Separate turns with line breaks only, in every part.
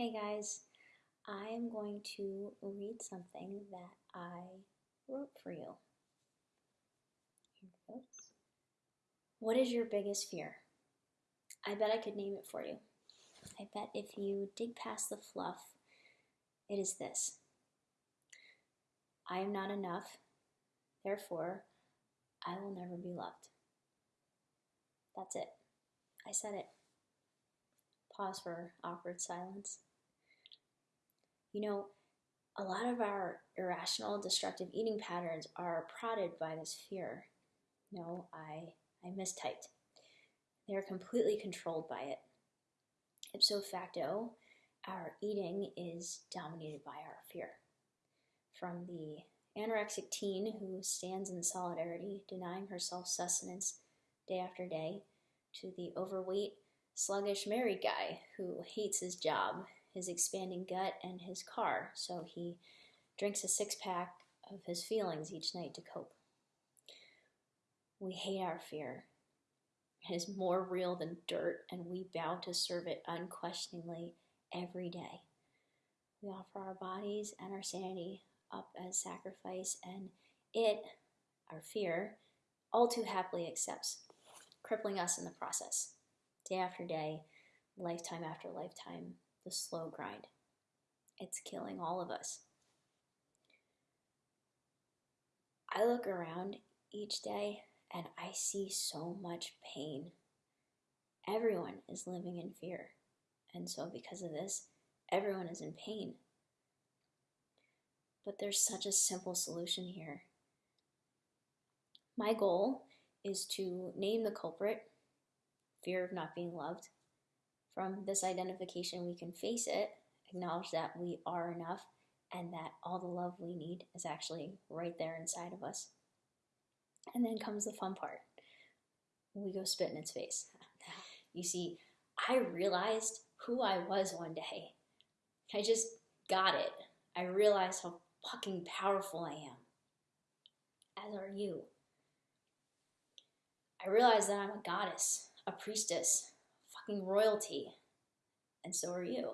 Hey guys, I am going to read something that I wrote for you. What is your biggest fear? I bet I could name it for you. I bet if you dig past the fluff, it is this I am not enough, therefore, I will never be loved. That's it. I said it. Pause for awkward silence. You know, a lot of our irrational, destructive eating patterns are prodded by this fear. No, I, I mistyped. They're completely controlled by it. Ipso facto, our eating is dominated by our fear. From the anorexic teen who stands in solidarity, denying herself sustenance day after day, to the overweight, sluggish married guy who hates his job, his expanding gut, and his car, so he drinks a six pack of his feelings each night to cope. We hate our fear. It is more real than dirt, and we bow to serve it unquestioningly every day. We offer our bodies and our sanity up as sacrifice, and it, our fear, all too happily accepts, crippling us in the process day after day, lifetime after lifetime, the slow grind. It's killing all of us. I look around each day and I see so much pain. Everyone is living in fear. And so, because of this, everyone is in pain. But there's such a simple solution here. My goal is to name the culprit fear of not being loved. From this identification, we can face it, acknowledge that we are enough, and that all the love we need is actually right there inside of us. And then comes the fun part. We go spit in its face. You see, I realized who I was one day. I just got it. I realized how fucking powerful I am. As are you. I realized that I'm a goddess a priestess, fucking royalty, and so are you.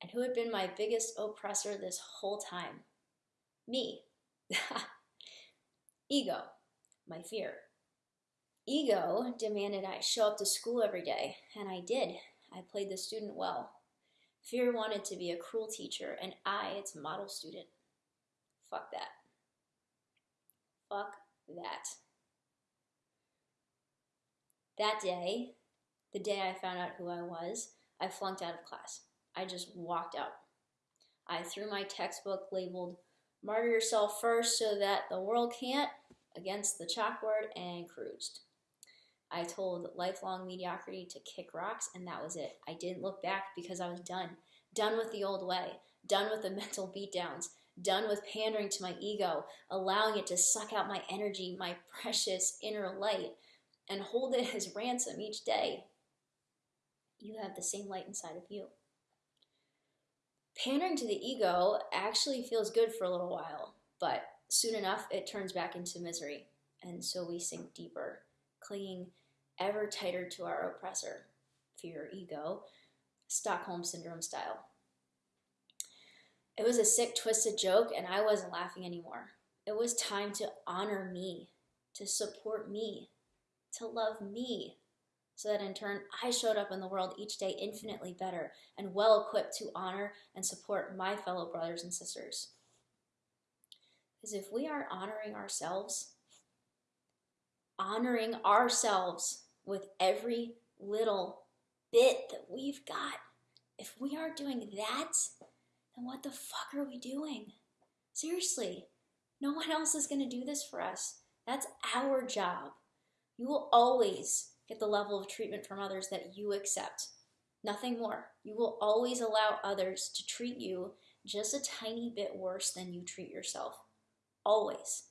And who had been my biggest oppressor this whole time? Me. Ego, my fear. Ego demanded I show up to school every day, and I did. I played the student well. Fear wanted to be a cruel teacher, and I, its model student. Fuck that. Fuck that. That day, the day I found out who I was, I flunked out of class. I just walked out. I threw my textbook labeled Martyr Yourself First so that the world can't against the chalkboard and cruised. I told lifelong mediocrity to kick rocks, and that was it. I didn't look back because I was done. Done with the old way, done with the mental beatdowns, done with pandering to my ego, allowing it to suck out my energy, my precious inner light, and hold it as ransom each day, you have the same light inside of you. Pandering to the ego actually feels good for a little while, but soon enough it turns back into misery, and so we sink deeper, clinging ever tighter to our oppressor, fear, ego, Stockholm Syndrome style. It was a sick, twisted joke, and I wasn't laughing anymore. It was time to honor me, to support me, to love me so that in turn I showed up in the world each day infinitely better and well equipped to honor and support my fellow brothers and sisters. Because if we aren't honoring ourselves, honoring ourselves with every little bit that we've got, if we aren't doing that, then what the fuck are we doing? Seriously, no one else is going to do this for us. That's our job. You will always get the level of treatment from others that you accept. Nothing more. You will always allow others to treat you just a tiny bit worse than you treat yourself. Always.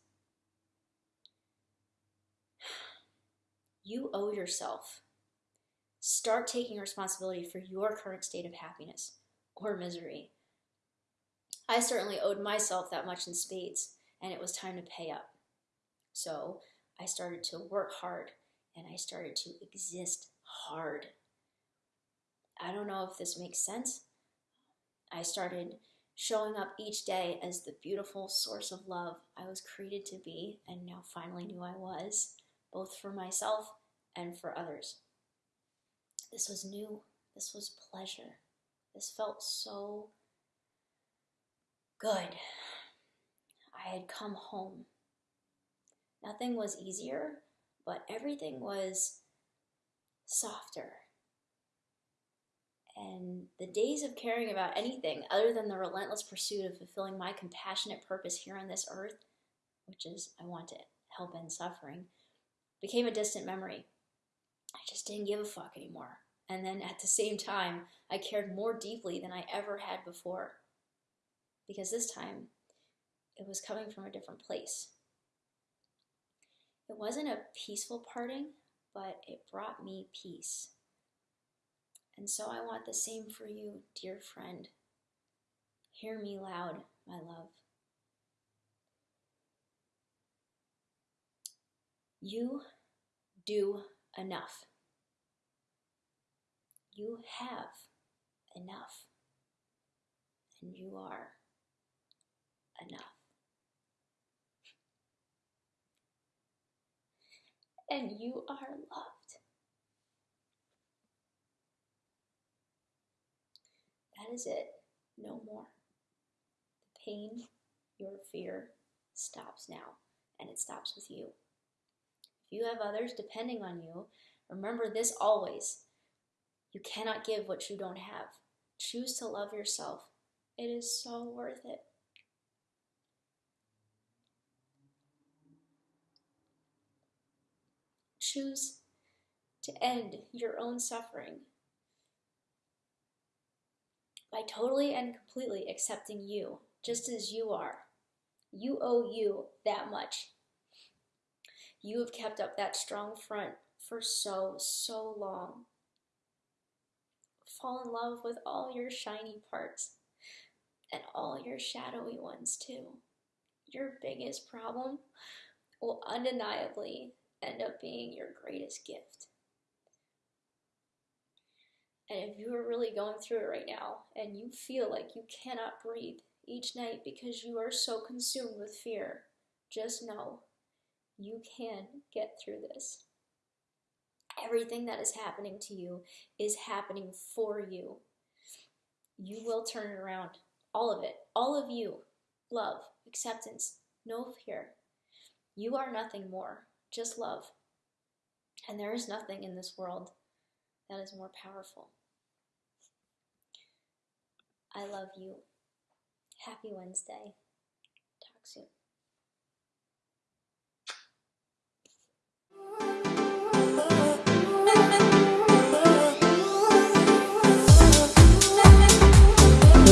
You owe yourself. Start taking responsibility for your current state of happiness or misery. I certainly owed myself that much in spades, and it was time to pay up. So I started to work hard and I started to exist hard. I don't know if this makes sense. I started showing up each day as the beautiful source of love I was created to be and now finally knew I was, both for myself and for others. This was new. This was pleasure. This felt so good. I had come home. Nothing was easier, but everything was softer. And the days of caring about anything other than the relentless pursuit of fulfilling my compassionate purpose here on this earth, which is I want to help end suffering, became a distant memory. I just didn't give a fuck anymore. And then at the same time, I cared more deeply than I ever had before. Because this time, it was coming from a different place. It wasn't a peaceful parting, but it brought me peace. And so I want the same for you, dear friend. Hear me loud, my love. You do enough. You have enough. And you are enough. And you are loved. That is it. No more. The pain, your fear stops now, and it stops with you. If you have others depending on you, remember this always. You cannot give what you don't have. Choose to love yourself. It is so worth it. Choose to end your own suffering by totally and completely accepting you just as you are. You owe you that much. You have kept up that strong front for so, so long. Fall in love with all your shiny parts and all your shadowy ones too. Your biggest problem will undeniably end up being your greatest gift. And if you are really going through it right now and you feel like you cannot breathe each night because you are so consumed with fear, just know you can get through this. Everything that is happening to you is happening for you. You will turn it around. All of it. All of you. Love, acceptance, no fear. You are nothing more, just love. And there is nothing in this world that is more powerful. I love you. Happy Wednesday. Talk soon.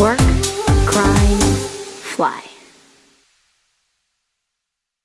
Work.